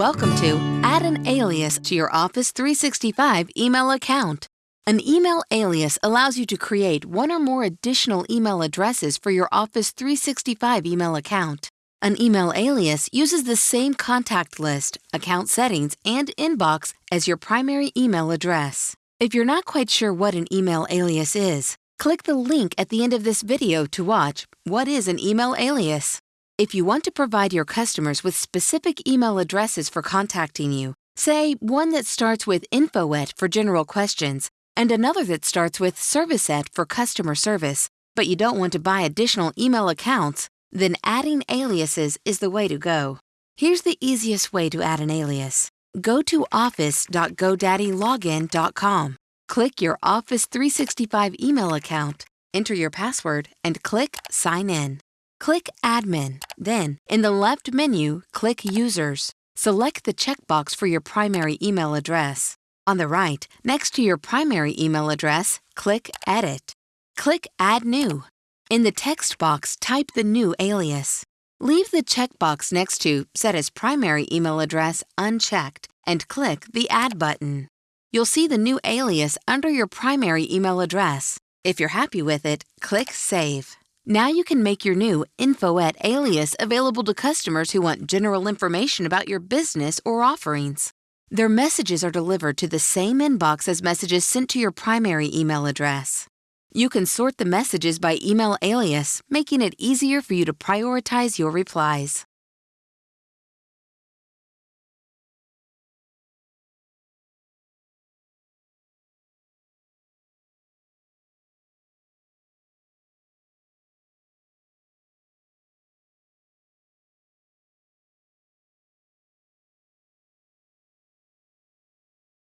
Welcome to Add an Alias to your Office 365 email account. An email alias allows you to create one or more additional email addresses for your Office 365 email account. An email alias uses the same contact list, account settings, and inbox as your primary email address. If you're not quite sure what an email alias is, click the link at the end of this video to watch What is an Email Alias? If you want to provide your customers with specific email addresses for contacting you, say one that starts with info at for general questions and another that starts with service at for customer service, but you don't want to buy additional email accounts, then adding aliases is the way to go. Here's the easiest way to add an alias. Go to office.godaddylogin.com. Click your Office 365 email account, enter your password, and click Sign In. Click Admin. Then, in the left menu, click Users. Select the checkbox for your primary email address. On the right, next to your primary email address, click Edit. Click Add New. In the text box, type the new alias. Leave the checkbox next to Set as Primary Email Address unchecked and click the Add button. You'll see the new alias under your primary email address. If you're happy with it, click Save. Now you can make your new InfoEt alias available to customers who want general information about your business or offerings. Their messages are delivered to the same inbox as messages sent to your primary email address. You can sort the messages by email alias, making it easier for you to prioritize your replies.